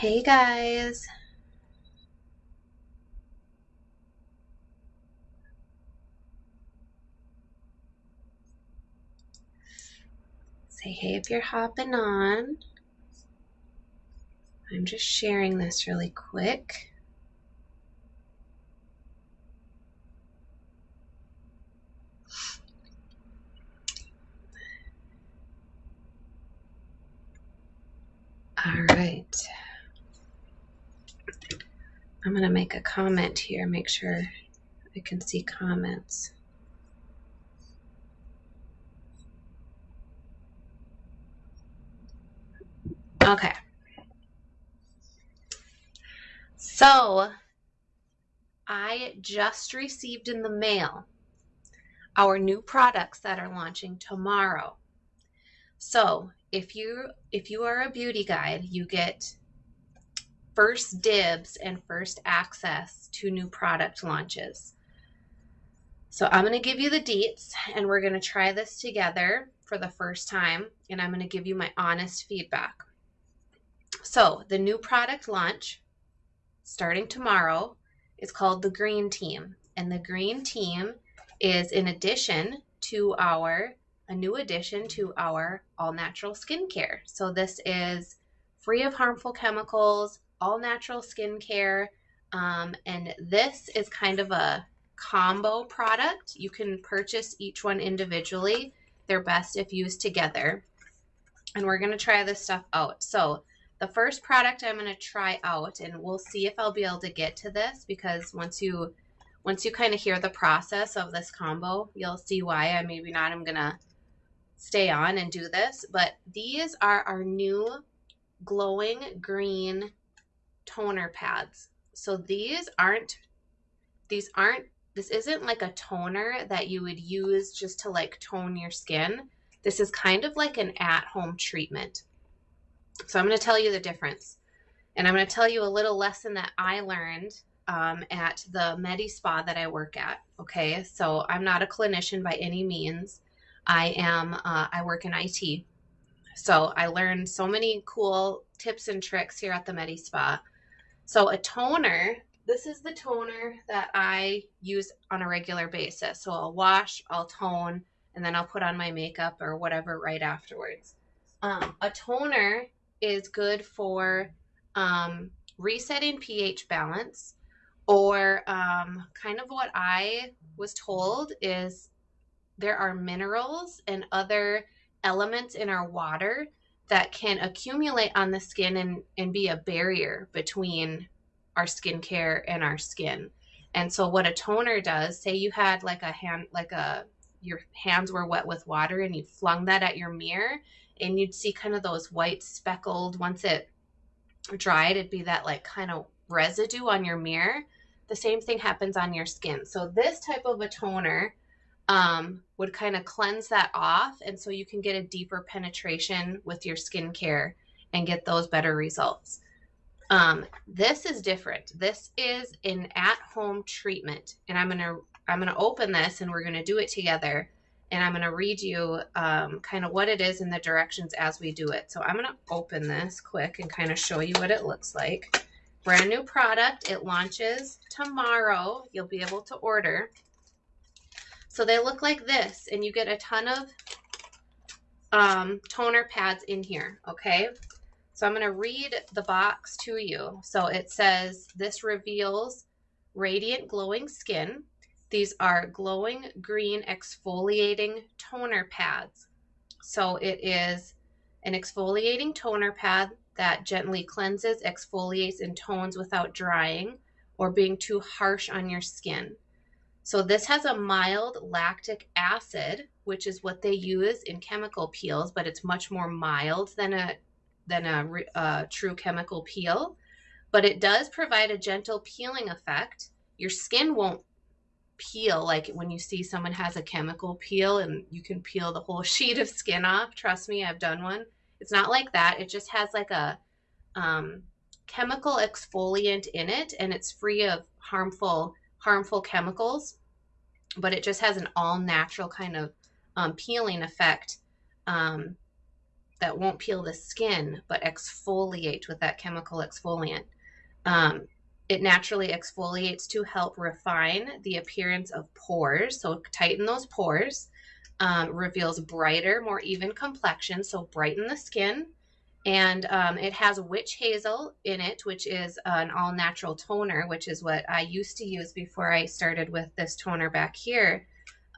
Hey guys. Say hey if you're hopping on. I'm just sharing this really quick. All right. I'm going to make a comment here, make sure I can see comments. Okay. So, I just received in the mail our new products that are launching tomorrow. So, if you if you are a beauty guide, you get first dibs and first access to new product launches. So I'm going to give you the deets and we're going to try this together for the first time and I'm going to give you my honest feedback. So the new product launch starting tomorrow is called the Green Team and the Green Team is in addition to our a new addition to our all natural skincare. So this is free of harmful chemicals, all natural skincare. Um, and this is kind of a combo product. You can purchase each one individually. They're best if used together. And we're going to try this stuff out. So the first product I'm going to try out, and we'll see if I'll be able to get to this because once you once you kind of hear the process of this combo, you'll see why I maybe not I'm going to stay on and do this. But these are our new glowing green toner pads. So these aren't, these aren't, this isn't like a toner that you would use just to like tone your skin. This is kind of like an at-home treatment. So I'm going to tell you the difference. And I'm going to tell you a little lesson that I learned um, at the Medi Spa that I work at. Okay, so I'm not a clinician by any means. I am, uh, I work in IT. So I learned so many cool tips and tricks here at the Medi Spa. So a toner, this is the toner that I use on a regular basis. So I'll wash, I'll tone, and then I'll put on my makeup or whatever right afterwards. Um, a toner is good for um, resetting pH balance or um, kind of what I was told is there are minerals and other elements in our water that can accumulate on the skin and, and be a barrier between our skincare and our skin. And so what a toner does, say you had like a hand like a your hands were wet with water and you flung that at your mirror and you'd see kind of those white speckled once it dried it'd be that like kind of residue on your mirror. The same thing happens on your skin. So this type of a toner um, would kind of cleanse that off. And so you can get a deeper penetration with your skincare and get those better results. Um, this is different. This is an at-home treatment. And I'm to, I'm to open this and we're to do it together. And I'm to read you um, kind of what it is and the directions as we do it. So I'm to open this quick and kind of show you what it looks like. Brand new product. It launches tomorrow. You'll be able to order. So they look like this, and you get a ton of um, toner pads in here, okay? So I'm going to read the box to you. So it says, this reveals radiant glowing skin. These are glowing green exfoliating toner pads. So it is an exfoliating toner pad that gently cleanses, exfoliates, and tones without drying or being too harsh on your skin. So this has a mild lactic acid, which is what they use in chemical peels, but it's much more mild than a than a, a true chemical peel. But it does provide a gentle peeling effect. Your skin won't peel like when you see someone has a chemical peel and you can peel the whole sheet of skin off. Trust me, I've done one. It's not like that. It just has like a um, chemical exfoliant in it and it's free of harmful harmful chemicals, but it just has an all natural kind of um, peeling effect. Um, that won't peel the skin, but exfoliate with that chemical exfoliant. Um, it naturally exfoliates to help refine the appearance of pores, so tighten those pores. Um, reveals brighter, more even complexion, so brighten the skin. And um, it has witch hazel in it, which is an all natural toner, which is what I used to use before I started with this toner back here.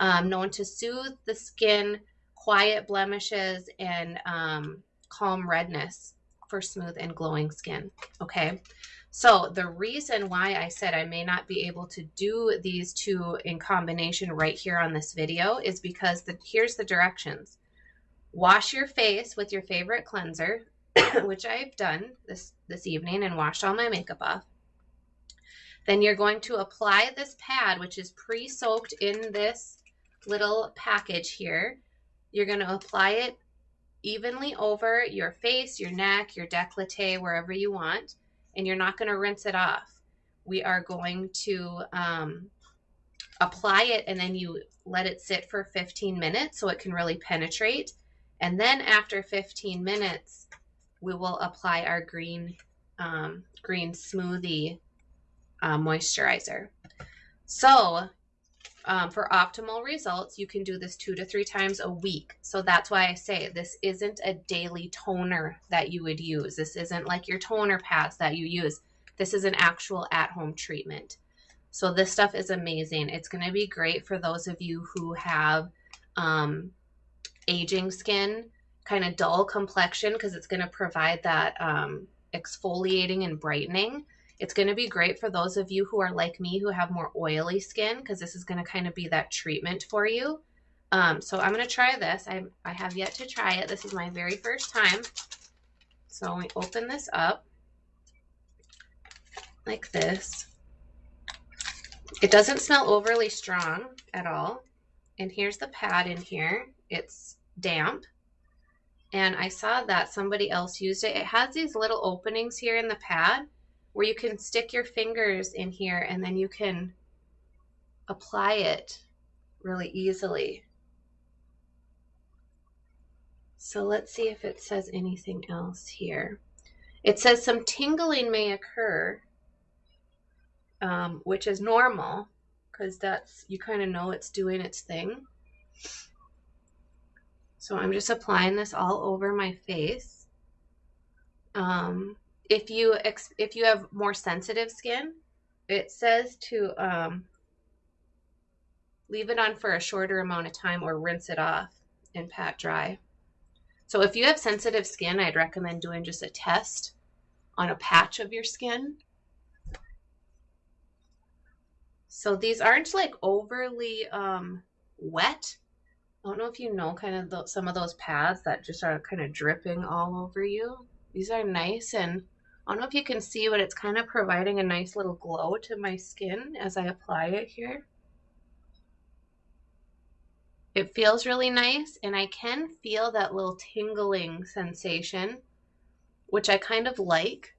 Um, known to soothe the skin, quiet blemishes, and um, calm redness for smooth and glowing skin. Okay. So the reason why I said I may not be able to do these two in combination right here on this video is because the, here's the directions. Wash your face with your favorite cleanser, which I've done this, this evening and washed all my makeup off. Then you're going to apply this pad, which is pre-soaked in this little package here. You're going to apply it evenly over your face, your neck, your décolleté, wherever you want and you're not going to rinse it off. We are going to um, apply it and then you let it sit for 15 minutes so it can really penetrate. And then after 15 minutes, we will apply our green, um, green smoothie uh, moisturizer. So um, for optimal results, you can do this two to three times a week. So that's why I say this isn't a daily toner that you would use. This isn't like your toner pads that you use. This is an actual at-home treatment. So this stuff is amazing. It's going to be great for those of you who have um, aging skin, kind of dull complexion, because it's going to provide that um, exfoliating and brightening. It's going to be great for those of you who are like me who have more oily skin because this is going to kind of be that treatment for you. Um, so I'm going to try this. I, I have yet to try it. This is my very first time. So we open this up like this. It doesn't smell overly strong at all. And here's the pad in here. It's damp. And I saw that somebody else used it. It has these little openings here in the pad where you can stick your fingers in here and then you can apply it really easily. So let's see if it says anything else here. It says some tingling may occur, um, which is normal because that's, you kind of know it's doing its thing. So I'm just applying this all over my face. Um, if you if you have more sensitive skin, it says to um, leave it on for a shorter amount of time or rinse it off and pat dry. So if you have sensitive skin, I'd recommend doing just a test on a patch of your skin. So these aren't like overly um, wet. I don't know if you know kind of the, some of those pads that just are kind of dripping all over you. These are nice and I don't know if you can see, but it's kind of providing a nice little glow to my skin as I apply it here. It feels really nice and I can feel that little tingling sensation, which I kind of like.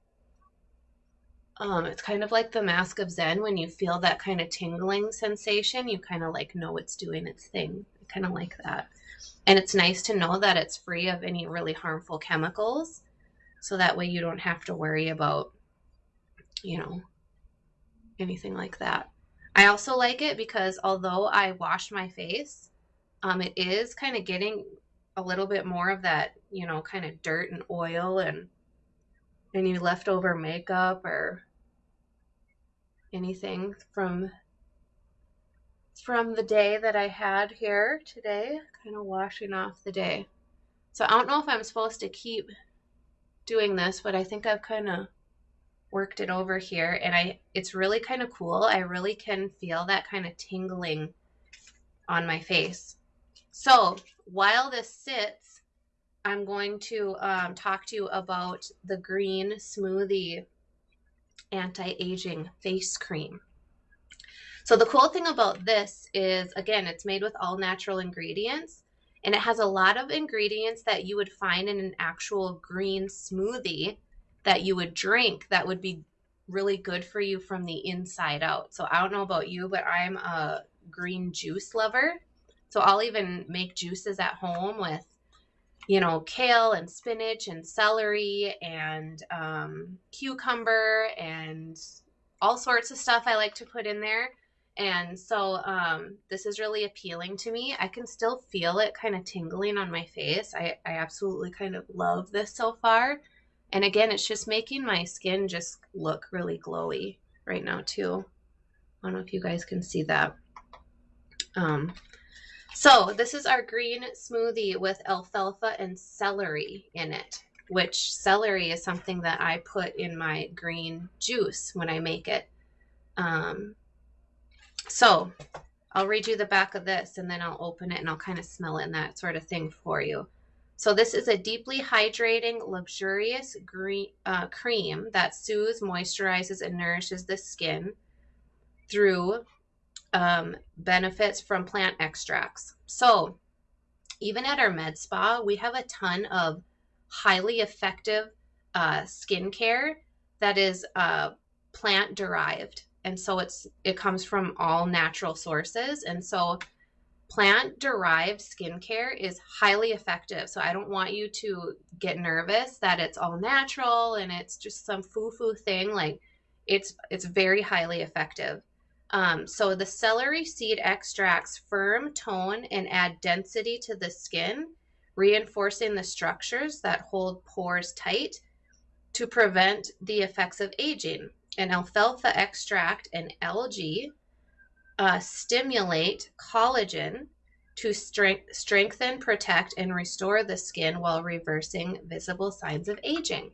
Um, it's kind of like the Mask of Zen when you feel that kind of tingling sensation, you kind of like know it's doing its thing. Kind of like that. And it's nice to know that it's free of any really harmful chemicals so that way you don't have to worry about, you know, anything like that. I also like it because although I wash my face, um, it is kind of getting a little bit more of that, you know, kind of dirt and oil and any leftover makeup or anything from from the day that I had here today, kind of washing off the day. So I don't know if I'm supposed to keep doing this, but I think I've kind of worked it over here and I it's really kind of cool. I really can feel that kind of tingling on my face. So while this sits, I'm going to um, talk to you about the Green Smoothie Anti-Aging Face Cream. So the cool thing about this is, again, it's made with all natural ingredients and it has a lot of ingredients that you would find in an actual green smoothie that you would drink that would be really good for you from the inside out. So I don't know about you, but I'm a green juice lover. So I'll even make juices at home with, you know, kale and spinach and celery and um, cucumber and all sorts of stuff I like to put in there. And so um, this is really appealing to me. I can still feel it kind of tingling on my face. I, I absolutely kind of love this so far. And again, it's just making my skin just look really glowy right now too. I don't know if you guys can see that. Um, so this is our green smoothie with alfalfa and celery in it, which celery is something that I put in my green juice when I make it. Um, so I'll read you the back of this and then I'll open it and I'll kind of smell it and that sort of thing for you. So this is a deeply hydrating, luxurious green, uh, cream that soothes, moisturizes, and nourishes the skin through um, benefits from plant extracts. So even at our med spa, we have a ton of highly effective uh, skincare that is uh, plant derived and so it's it comes from all natural sources. And so plant derived skincare is highly effective. So i don't want you to get nervous that it's all natural and it's just some foo-foo thing. Like it's it's very highly effective. Um, so the celery seed extracts firm tone and add density to the skin reinforcing the structures that hold pores tight to prevent the effects of aging and alfalfa extract and algae uh, stimulate collagen to strength, strengthen, protect, and restore the skin while reversing visible signs of aging.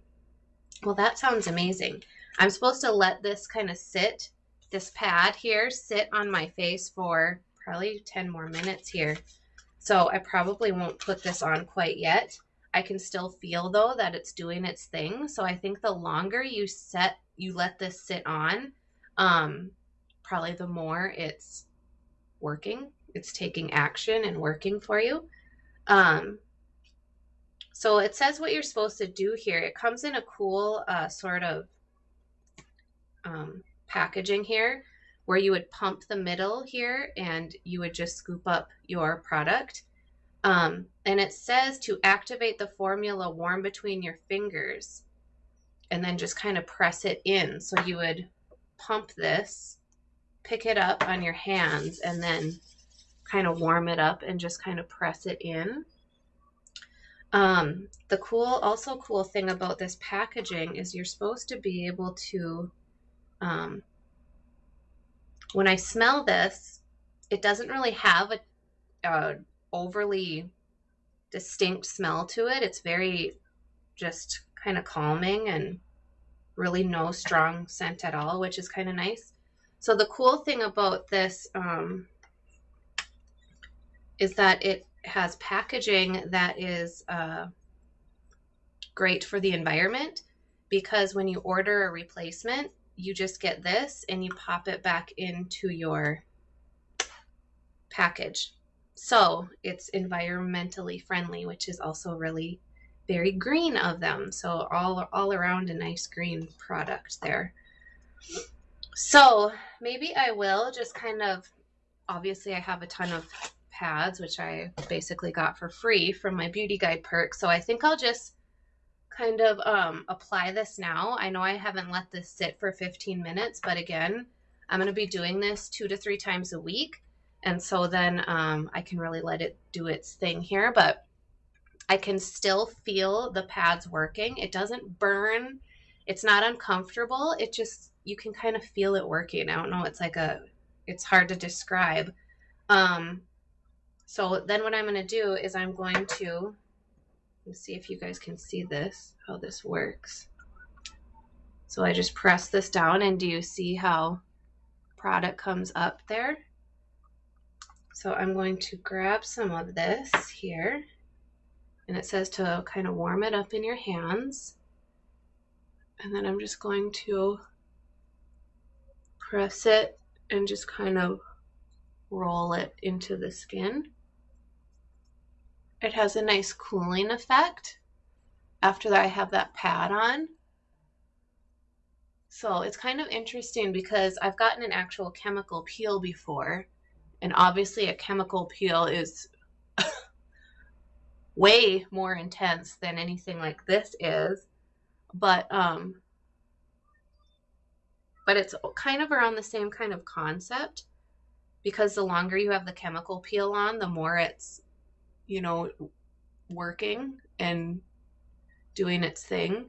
Well, that sounds amazing. I'm supposed to let this kind of sit, this pad here, sit on my face for probably 10 more minutes here. So I probably won't put this on quite yet. I can still feel though that it's doing its thing. So I think the longer you set you let this sit on, um, probably the more it's working, it's taking action and working for you. Um, so it says what you're supposed to do here. It comes in a cool uh, sort of um, packaging here where you would pump the middle here and you would just scoop up your product. Um, and it says to activate the formula warm between your fingers and then just kind of press it in. So you would pump this, pick it up on your hands, and then kind of warm it up and just kind of press it in. Um, the cool, also cool thing about this packaging is you're supposed to be able to, um, when I smell this, it doesn't really have a, a overly distinct smell to it. It's very just kind of calming and really no strong scent at all, which is kind of nice. So the cool thing about this um, is that it has packaging that is uh, great for the environment because when you order a replacement, you just get this and you pop it back into your package. So it's environmentally friendly, which is also really very green of them. So all, all around a nice green product there. So maybe I will just kind of, obviously I have a ton of pads, which I basically got for free from my beauty guide perk. So I think I'll just kind of um, apply this now. I know I haven't let this sit for 15 minutes, but again, I'm going to be doing this two to three times a week. And so then um, I can really let it do its thing here. But I can still feel the pads working. It doesn't burn. It's not uncomfortable. It just, you can kind of feel it working. I don't know. It's like a, it's hard to describe. Um, so then what I'm going to do is I'm going to, let's see if you guys can see this, how this works. So I just press this down and do you see how product comes up there? So I'm going to grab some of this here and it says to kind of warm it up in your hands. And then I'm just going to press it and just kind of roll it into the skin. It has a nice cooling effect after I have that pad on. So it's kind of interesting because I've gotten an actual chemical peel before, and obviously a chemical peel is way more intense than anything like this is. But um but it's kind of around the same kind of concept because the longer you have the chemical peel on, the more it's you know working and doing its thing.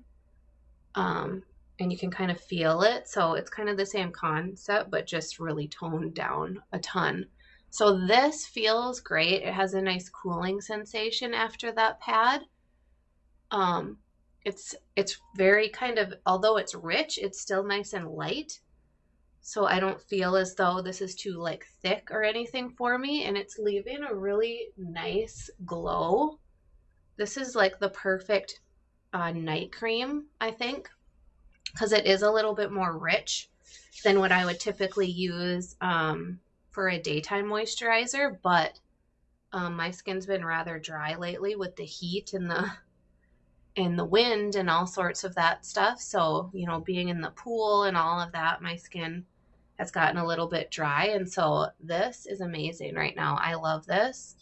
Um and you can kind of feel it. So it's kind of the same concept, but just really toned down a ton. So this feels great. It has a nice cooling sensation after that pad. Um, it's it's very kind of although it's rich, it's still nice and light. So I don't feel as though this is too like thick or anything for me and it's leaving a really nice glow. This is like the perfect uh, night cream, I think because it is a little bit more rich than what I would typically use um, for a daytime moisturizer. But um, my skin's been rather dry lately with the heat and the and the wind and all sorts of that stuff. So you know, being in the pool and all of that, my skin has gotten a little bit dry. And so this is amazing right now. I love this.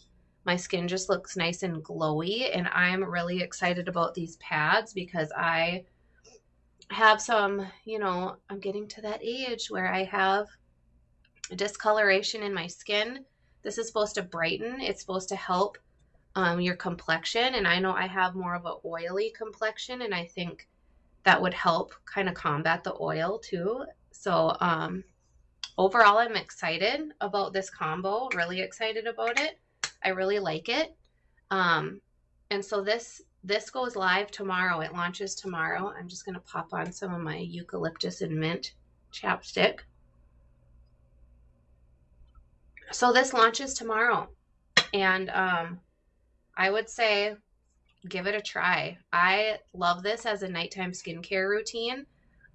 My skin just looks nice and glowy, and I'm really excited about these pads because I have some, you know, I'm getting to that age where I have discoloration in my skin. This is supposed to brighten, it's supposed to help um, your complexion. And I know I have more of an oily complexion, and I think that would help kind of combat the oil too. So, um, overall, I'm excited about this combo, really excited about it. I really like it. Um, and so this this goes live tomorrow. It launches tomorrow. I'm just going to pop on some of my eucalyptus and mint chapstick. So this launches tomorrow. And um, I would say give it a try. I love this as a nighttime skincare routine.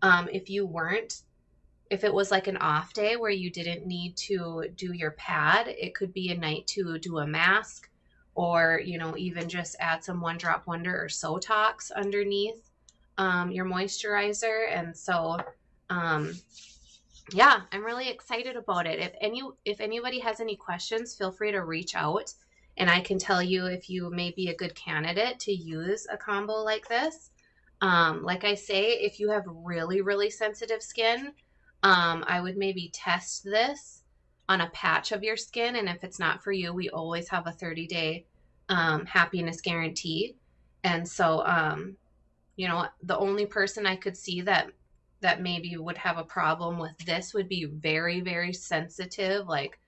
Um, if you weren't, if it was like an off day where you didn't need to do your pad, it could be a night to do a mask or you know even just add some one drop wonder or sotox underneath um, your moisturizer and so um, yeah i'm really excited about it if any if anybody has any questions feel free to reach out and i can tell you if you may be a good candidate to use a combo like this um, like i say if you have really really sensitive skin um, i would maybe test this on a patch of your skin. And if it's not for you, we always have a 30 day um, happiness guarantee. And so, um, you know, the only person I could see that that maybe would have a problem with this would be very, very sensitive, like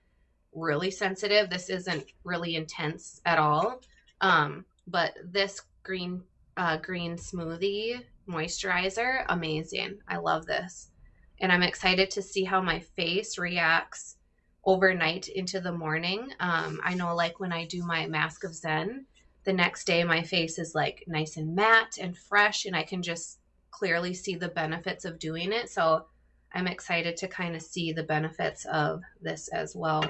really sensitive. This isn't really intense at all. Um, but this green uh, green smoothie moisturizer, amazing. I love this. And I'm excited to see how my face reacts overnight into the morning. Um, I know, like when I do my Mask of Zen, the next day my face is like nice and matte and fresh, and I can just clearly see the benefits of doing it. So I'm excited to kind of see the benefits of this as well.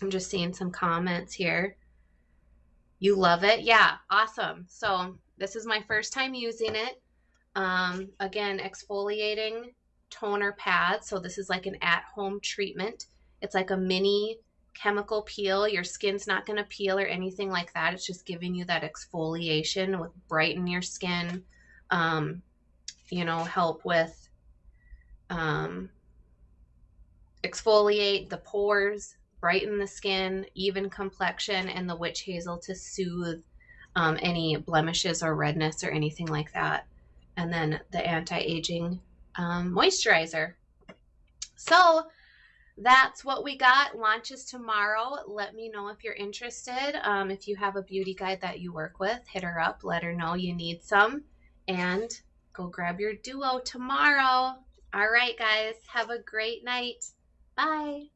I'm just seeing some comments here. You love it? Yeah, awesome. So this is my first time using it. Um, again, exfoliating toner pad. So this is like an at-home treatment. It's like a mini chemical peel. Your skin's not going to peel or anything like that. It's just giving you that exfoliation with brighten your skin, um, you know, help with um, exfoliate the pores, brighten the skin, even complexion, and the witch hazel to soothe um, any blemishes or redness or anything like that. And then the anti-aging um, moisturizer. So that's what we got. Launches tomorrow. Let me know if you're interested. Um, if you have a beauty guide that you work with, hit her up. Let her know you need some. And go grab your duo tomorrow. All right, guys. Have a great night. Bye.